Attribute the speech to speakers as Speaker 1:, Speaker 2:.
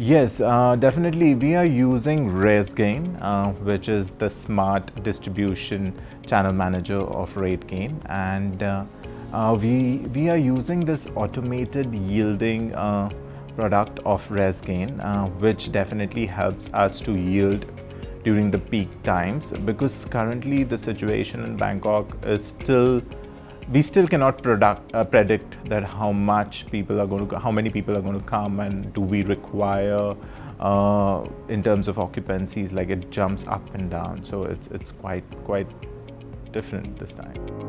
Speaker 1: Yes, uh, definitely. We are using RezGain, uh, which is the smart distribution channel manager of RateGain, and uh, uh, we we are using this automated yielding uh, product of RezGain, uh, which definitely helps us to yield during the peak times because currently the situation in Bangkok is still we still cannot product, uh, predict that how much people are going to, how many people are going to come and do we require uh, in terms of occupancies, like it jumps up and down. So it's, it's quite, quite different this time.